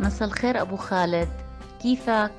مساء الخير أبو خالد كيفك؟